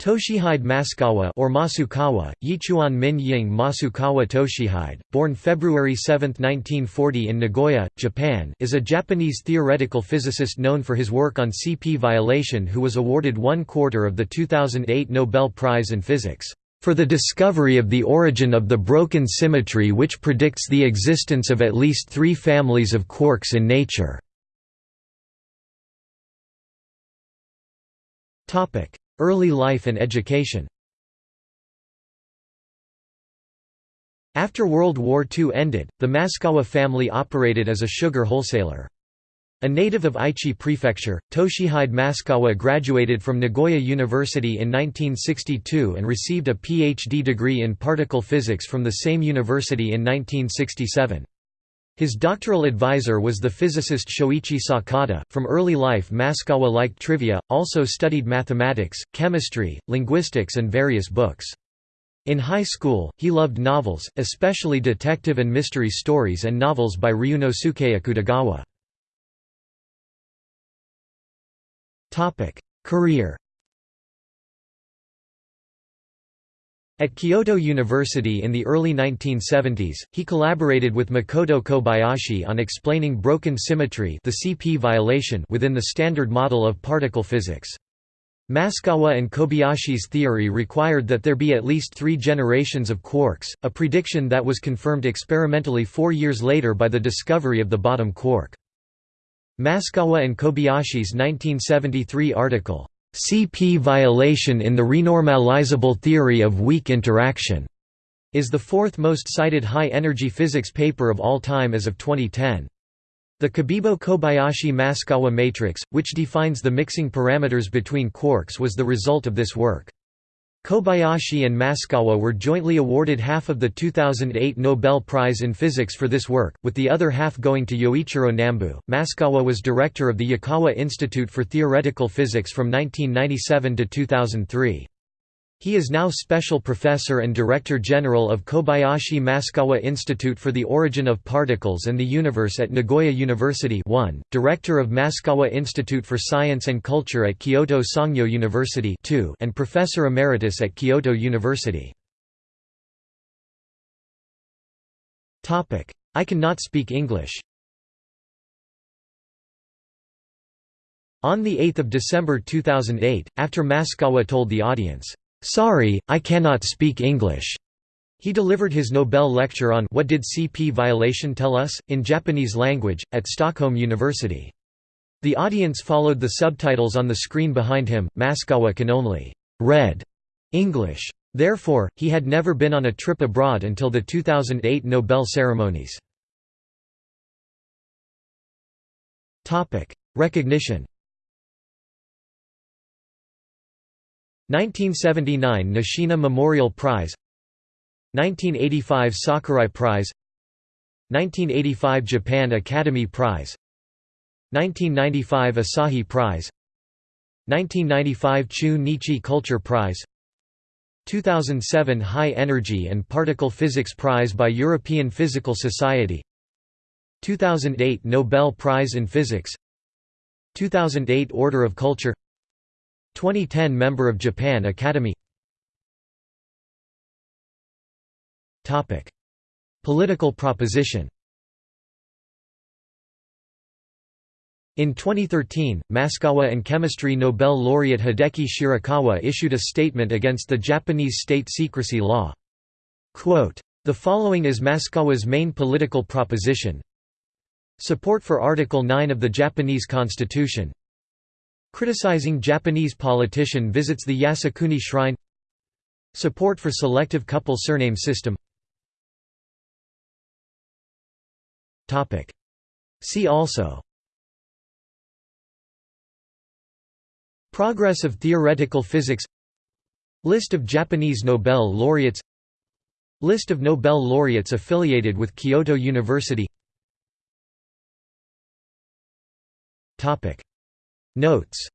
Toshihide Masukawa or Masukawa, Yichuan Min Ying Masukawa Toshihide, born February 7, 1940 in Nagoya, Japan is a Japanese theoretical physicist known for his work on CP violation who was awarded one quarter of the 2008 Nobel Prize in Physics, "...for the discovery of the origin of the broken symmetry which predicts the existence of at least three families of quarks in nature." Early life and education After World War II ended, the Masukawa family operated as a sugar wholesaler. A native of Aichi Prefecture, Toshihide Masukawa graduated from Nagoya University in 1962 and received a PhD degree in particle physics from the same university in 1967. His doctoral advisor was the physicist Shoichi Sakata. From early life, Masukawa liked trivia, also studied mathematics, chemistry, linguistics, and various books. In high school, he loved novels, especially detective and mystery stories and novels by Ryunosuke Akutagawa. Career At Kyoto University in the early 1970s, he collaborated with Makoto Kobayashi on explaining broken symmetry the CP violation within the Standard Model of particle physics. Maskawa and Kobayashi's theory required that there be at least three generations of quarks, a prediction that was confirmed experimentally four years later by the discovery of the bottom quark. Maskawa and Kobayashi's 1973 article, CP violation in the renormalizable theory of weak interaction is the fourth most cited high-energy physics paper of all time as of 2010. The Cabibbo-Kobayashi-Masukawa matrix, which defines the mixing parameters between quarks was the result of this work. Kobayashi and Maskawa were jointly awarded half of the 2008 Nobel Prize in Physics for this work, with the other half going to Yoichiro Nambu. Maskawa was director of the Yukawa Institute for Theoretical Physics from 1997 to 2003. He is now Special Professor and Director General of Kobayashi Masukawa Institute for the Origin of Particles and the Universe at Nagoya University 1, Director of Masukawa Institute for Science and Culture at Kyoto Sangyo University 2, and Professor Emeritus at Kyoto University. I cannot speak English On 8 December 2008, after Masukawa told the audience, Sorry, I cannot speak English. He delivered his Nobel lecture on What Did CP Violation Tell Us? in Japanese language, at Stockholm University. The audience followed the subtitles on the screen behind him. Masukawa can only read English. Therefore, he had never been on a trip abroad until the 2008 Nobel ceremonies. Recognition 1979 Nishina Memorial Prize 1985 Sakurai Prize 1985 Japan Academy Prize 1995 Asahi Prize 1995 Chu-Nichi Culture Prize 2007 High Energy and Particle Physics Prize by European Physical Society 2008 Nobel Prize in Physics 2008 Order of Culture 2010 Member of Japan Academy. Political proposition. In 2013, Masukawa and chemistry Nobel laureate Hideki Shirakawa issued a statement against the Japanese state secrecy law. Quote, the following is Masukawa's main political proposition. Support for Article 9 of the Japanese Constitution Criticizing Japanese politician visits the Yasukuni Shrine. Support for selective couple surname system. See also. Progress of theoretical physics. List of Japanese Nobel laureates. List of Nobel laureates affiliated with Kyoto University Notes